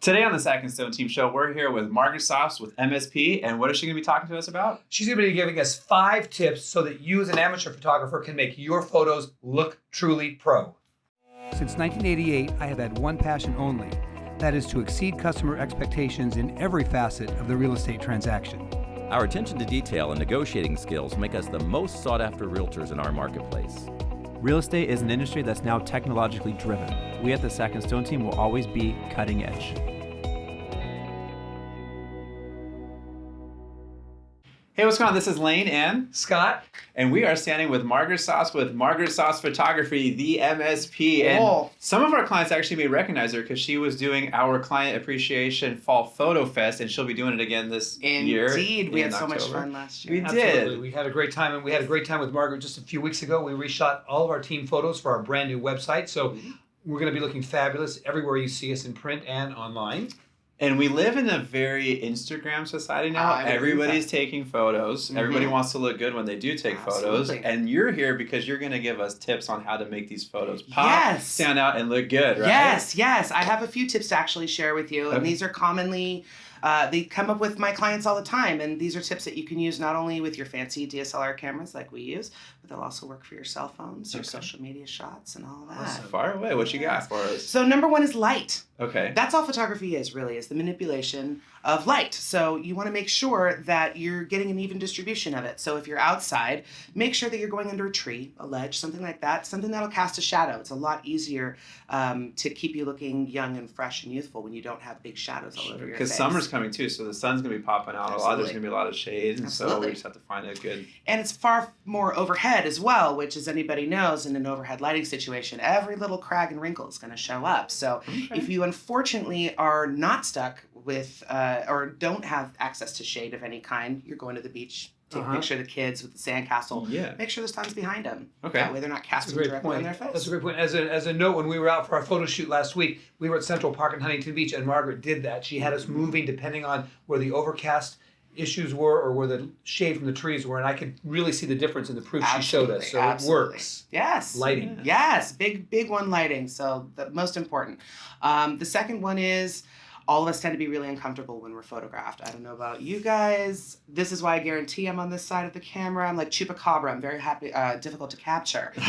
Today on the Sack and Stone Team Show, we're here with Margaret Sauce with MSP, and what is she going to be talking to us about? She's going to be giving us five tips so that you, as an amateur photographer, can make your photos look truly pro. Since 1988, I have had one passion only that is to exceed customer expectations in every facet of the real estate transaction. Our attention to detail and negotiating skills make us the most sought after realtors in our marketplace. Real estate is an industry that's now technologically driven. We at the Sack and Stone team will always be cutting edge. Hey, what's going on? This is Lane and Scott, and we are standing with Margaret Sauce with Margaret Sauce Photography, the MSP. And some of our clients actually may recognize her because she was doing our Client Appreciation Fall Photo Fest, and she'll be doing it again this year. Indeed, we had so much fun last year. We absolutely. did. We had a great time, and we had a great time with Margaret just a few weeks ago. We reshot all of our team photos for our brand new website, so mm-hmm. we're going to be looking fabulous everywhere you see us in print and online. And we live in a very Instagram society now. I would agree with Everybody's taking photos. Everybody Mhm. wants to look good when they do take photos. And you're here because you're going to give us tips on how to make these photos pop, Yes. stand out, and look good, right? Yes, yes. I have a few tips to actually share with you, Okay. and these are commonly. Uh, they come up with my clients all the time, and these are tips that you can use not only with your fancy DSLR cameras like we use, but they'll also work for your cell phones, your Okay. social media shots, and all that. Awesome. Far away. What you got for us? So number one is light. Okay. That's all photography is really is the manipulation of light. So you want to make sure that you're getting an even distribution of it. So if you're outside, make sure that you're going under a tree, a ledge, something like that, something that'll cast a shadow. It's a lot easier um, to keep you looking young and fresh and youthful when you don't have big shadows all over your face. Because summer's coming too, so the sun's gonna be popping out a lot. There's gonna be a lot of shade, and so we just have to find a good. and it's far more overhead as well, which, as anybody knows, in an overhead lighting situation, every little crag and wrinkle is going to show up. So, if you unfortunately are not stuck with uh, or don't have access to shade of any kind, you're going to the beach. Take Uh-huh. a picture of the kids with the sandcastle. Yeah. Make sure the sun's behind them. Okay. That way they're not casting directly point. on their face. That's a great point. As a, as a note, when we were out for our photo shoot last week, we were at Central Park in Huntington Beach, and Margaret did that. She had us moving depending on where the overcast issues were or where the shade from the trees were, and I could really see the difference in the proof she showed us. Absolutely, So absolutely. it works. Yes. Lighting. Yes, big big one lighting. So the most important. Um, the second one is all of us tend to be really uncomfortable when we're photographed. I don't know about you guys. This is why I guarantee I'm on this side of the camera. I'm like chupacabra. I'm very happy, uh, difficult to capture. um,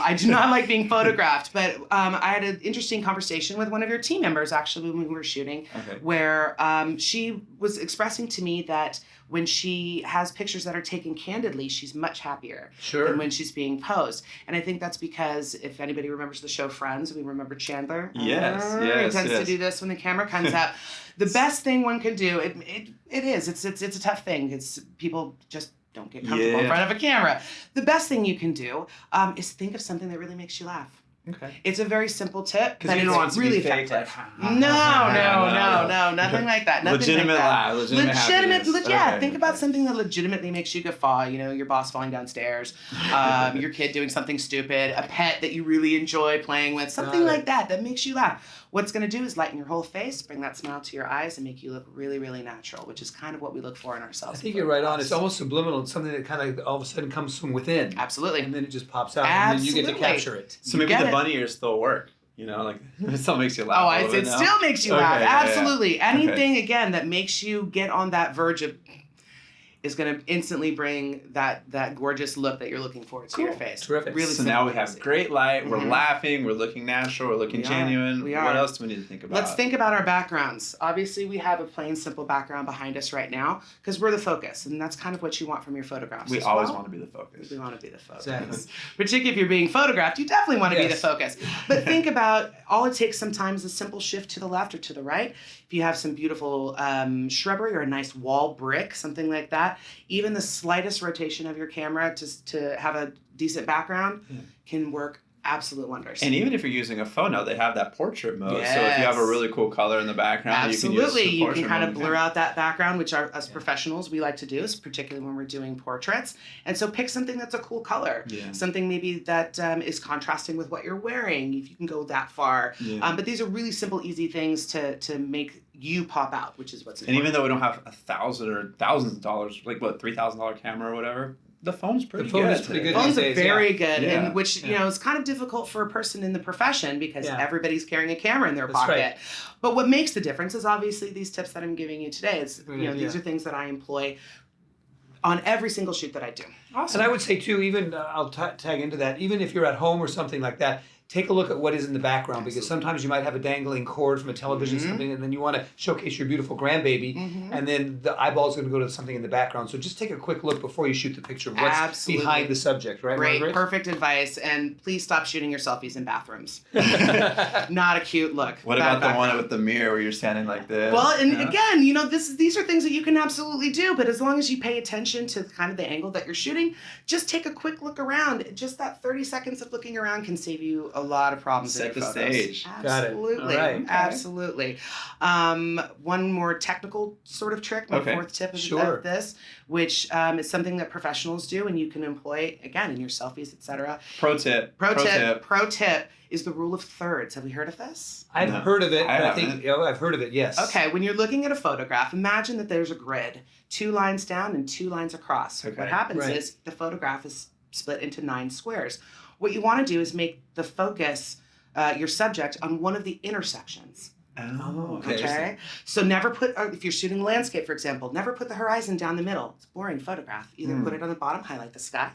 I do not like being photographed. But um, I had an interesting conversation with one of your team members actually when we were shooting Okay. where um, she was expressing to me that when she has pictures that are taken candidly, she's much happier Sure. than when she's being posed. And I think that's because if anybody remembers the show Friends, we remember Chandler. Yes, Uh, yes, He tends yes. to do this when the camera comes out. The best thing one can do, it, it, it is, it's, it's, it's a tough thing. It's people just don't get comfortable in front of a camera. The best thing you can do um, is think of something that really makes you laugh. Okay. It's a very simple tip, Because but it's want it to really effective. Like, no, no, no, no, nothing like that. Nothing legitimate like that. laugh. Legitimate. Legitimate, happiness. le- yeah. Okay. Think about something that legitimately makes you guffaw. You know, your boss falling downstairs, um, your kid doing something stupid, a pet that you really enjoy playing with, something like that that makes you laugh. What's going to do is lighten your whole face, bring that smile to your eyes, and make you look really, really natural, which is kind of what we look for in ourselves. I think you're right on. It's almost subliminal. It's something that kind of all of a sudden comes from within. absolutely. And then it just pops out, and then you get to capture it. So You maybe the it. bunny ears still work. You know, like it still makes you laugh. Oh, a I, little it still makes you Okay, laugh. yeah, yeah. Absolutely. Anything again that makes you get on that verge of is going to instantly bring that that gorgeous look that you're looking for to your face. Terrific. Really So now we have easy. great light. We're Mhm. laughing. We're looking natural. We're looking We are. genuine. We What else do we need to think about? Let's think about our backgrounds. Obviously, we have a plain, simple background behind us right now because we're the focus, and that's kind of what you want from your photographs. We as always well. want to be the focus. We want to be the focus. Exactly. Particularly if you're being photographed, you definitely want to be the focus. But think about all it takes sometimes a simple shift to the left or to the right. If you have some beautiful um, shrubbery or a nice wall brick, something like that, even the slightest rotation of your camera to, to have a decent background Yeah. can work absolute wonders. And even if you're using a phone now, they have that portrait mode. So if you have a really cool color in the background, Absolutely, you can use the you can kind of blur out that background, which are us professionals we like to do, particularly when we're doing portraits. And so pick something that's a cool color, Yeah. something maybe that um, is contrasting with what you're wearing, if you can go that far. Yeah. Um, but these are really simple, easy things to to make you pop out, which is what's and important. even though we don't have a thousand or thousands of dollars, like what three thousand dollar camera or whatever, the phone's pretty the phone good. is pretty today. good. Phones these are days, yeah. very good, Yeah. and which you know is kind of difficult for a person in the profession because Yeah. everybody's carrying a camera in their That's pocket. right. But what makes the difference is obviously these tips that I'm giving you today. It's Good you know idea. these are things that I employ on every single shoot that I do. Awesome. And I would say too, even uh, I'll ta tag into that. Even if you're at home or something like that, take a look at what is in the background because sometimes you might have a dangling cord from a television Mhm. something, and then you want to showcase your beautiful grandbaby, Mhm. and then the eyeball is going to go to something in the background. So just take a quick look before you shoot the picture of what's Absolutely. behind the subject, right? Great, Margaret? perfect advice, and please stop shooting your selfies in bathrooms. Not a cute look. What Bad about the one with the mirror where you're standing like this? Well, and Yeah. again, you know, this these are things that you can absolutely do, but as long as you pay attention to kind of the angle that you're shooting, just take a quick look around. Just that 30 seconds of looking around can save you a lot of problems. in Set your the photos. stage. Got it. Absolutely. All right. Absolutely. Um, one more technical sort of trick, my Okay. fourth tip is Sure. this, which um, is something that professionals do and you can employ again in your selfies, etc. Pro tip. Pro, tip, pro tip is the rule of thirds. Have you heard of this? I've No. heard of it. I I think oh, I've heard of it. Yes. Okay, when you're looking at a photograph, imagine that there's a grid, two lines down and two lines across. Okay, What happens right. is the photograph is split into nine squares. What you want to do is make the focus, uh, your subject, on one of the intersections. Oh, Okay. Okay, so never put uh, if you're shooting landscape, for example, never put the horizon down the middle. It's a boring photograph. Either Hmm. put it on the bottom, highlight the sky,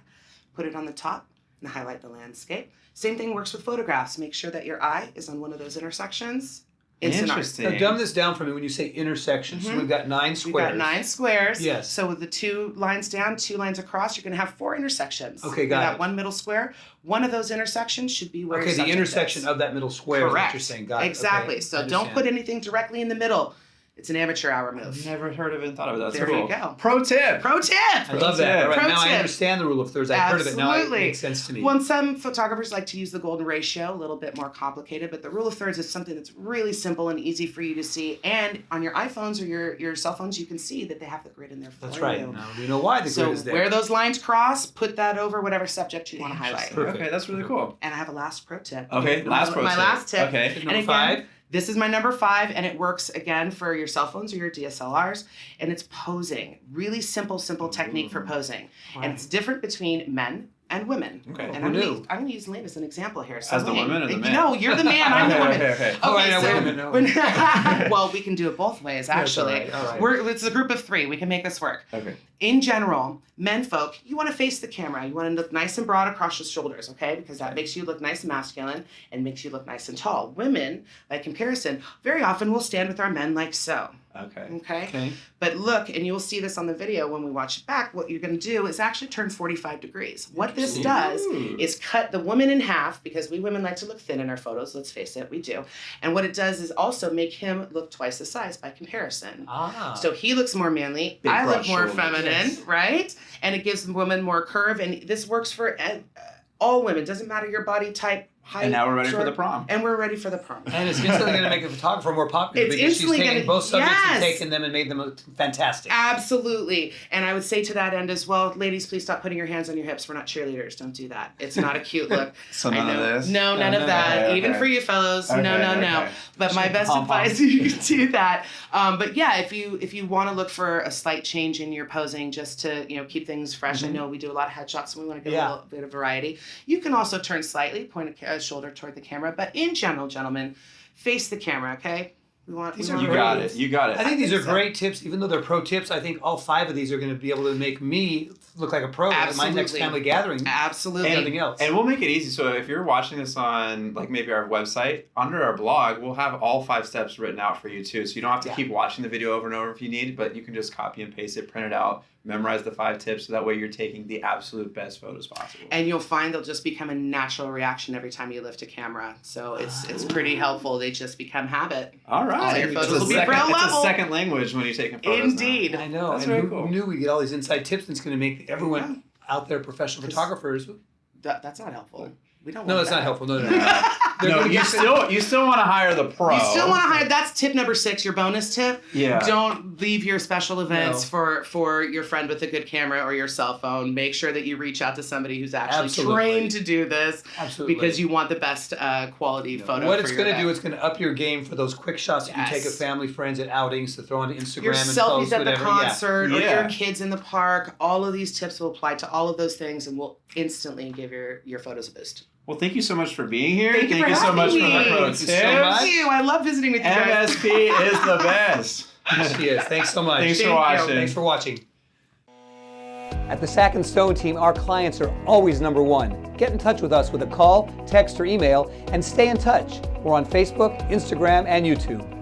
put it on the top, and highlight the landscape. Same thing works with photographs. Make sure that your eye is on one of those intersections. Instant art. Interesting. Now, dumb this down for me when you say intersection. So Mhm. we've got nine squares. We've got nine squares. Yes. So with the two lines down, two lines across, you're going to have four intersections. Okay, got got it. one middle square. One of those intersections should be where Okay, the intersection is. of that middle square is what Correct. you're saying. Got it. exactly. Okay, So don't put anything directly in the middle. It's an amateur hour I've move. never heard of it and thought of it. Oh, that's There cool. you go. Pro tip. Pro tip. I love that. tip. All right, Pro now I understand the rule of thirds. I've heard of it. Now it makes sense to me. Well, some photographers like to use the golden ratio, a little bit more complicated, but the rule of thirds is something that's really simple and easy for you to see. And on your iPhones or your, your cell phones, you can see that they have the grid in there for That's you. right. Now we know why the So grid is there. where those lines cross, put that over whatever subject you want to highlight. Perfect. Okay, that's really cool. And I have a last pro tip. Okay, My- last pro my tip. My last tip. Okay. Tip And number again, five. This is my number five, and it works again for your cell phones or your DSLRs. And it's posing. Really simple, simple technique for mm. posing. And it's different between men and women. Okay. And Who I'm knew? gonna, use, I'm gonna use Lane as an example here. So As the Lane- woman or the man? No, you're the man. I'm the woman. okay, okay. Oh, Okay, wait, so wait a minute, when- well, we can do it both ways, That's all actually. right, all right. We're, it's a group of three. We can make this work. Okay. In general, men folk, you want to face the camera. You want to look nice and broad across your shoulders, okay? Because that makes you look nice and masculine and makes you look nice and tall. Women, by comparison, very often will stand with our men like so, Okay. okay? Okay. But look, and you'll see this on the video when we watch it back, what you're going to do is actually turn 45 degrees. What this does is cut the woman in half because we women like to look thin in our photos, let's face it, we do. And what it does is also make him look twice the size by comparison. Ah. So he looks more manly. Big I look more shoulders. feminine, Yes. right? And it gives women more curve. And this works for uh, all women. Doesn't matter your body type, height. And now we're ready for the prom. And we're ready for the prom. and it's instantly going to make the photographer more popular It's because she's instantly taken gonna- both subjects and yes. taken them and made them fantastic. Absolutely. And I would say to that end as well, ladies, please stop putting your hands on your hips. We're not cheerleaders. Don't do that. It's not a cute look. So I none of this. No, none No, of no, that. okay, Even okay. for you fellows. no, Okay, no, no. okay. But my best pom-poms. advice you can do that. Um, but yeah, if you if you want to look for a slight change in your posing just to you know keep things fresh, I know we do a lot of headshots and we want to get Yeah. a little bit of variety. You can also turn slightly, point a, ca- a shoulder toward the camera. But in general, gentlemen, face the camera. Okay. We want. These we are want You got it. You got it. I think these think are so. great tips, even though they're pro tips. I think all five of these are going to be able to make me look like a pro at my next family gathering. Absolutely. And everything else. And we'll make it easy. So if you're watching this on like maybe our website, under our blog, we'll have all five steps written out for you too. So you don't have to Yeah. keep watching the video over and over if you need, but you can just copy and paste it, print it out, memorize the five tips, so that way you're taking the absolute best photos possible. and you'll find they'll just become a natural reaction every time you lift a camera. So it's it's pretty ah. helpful. They just become habit. all right. All your It's photos a will be second, pro it's level. a second language when you're taking photos. now. Indeed. I know. That's and very who cool. knew we get all these inside tips and it's going to make everyone out there professional photographers. That, that's not helpful. We don't. No, want it's not that. helpful. No, no, no. They're no, you get- still you still want to hire the pro. You still want to hire. That's tip number six. Your bonus tip. Yeah. Don't leave your special events No. for for your friend with a good camera or your cell phone. Make sure that you reach out to somebody who's actually Absolutely. trained to do this Absolutely. because you want the best uh, quality photo. what for it's going to do, event. it's going to up your game for those quick shots that you take of family, friends, at outings to throw on Instagram your and selfies post, at whatever. the concert or Yeah. your kids in the park. All of these tips will apply to all of those things and will instantly give your your photos a boost. Well, thank you so much for being here. Thank you for so much for having the me. pro Thank you tips. so much. Thank you. I love visiting with you guys. MSP is the best. Yeah. She is. Thanks so much. Thanks Thank for you. Thanks for watching. At the Sack and Stone team, our clients are always number one. Get in touch with us with a call, text, or email, and stay in touch. We're on Facebook, Instagram, and YouTube.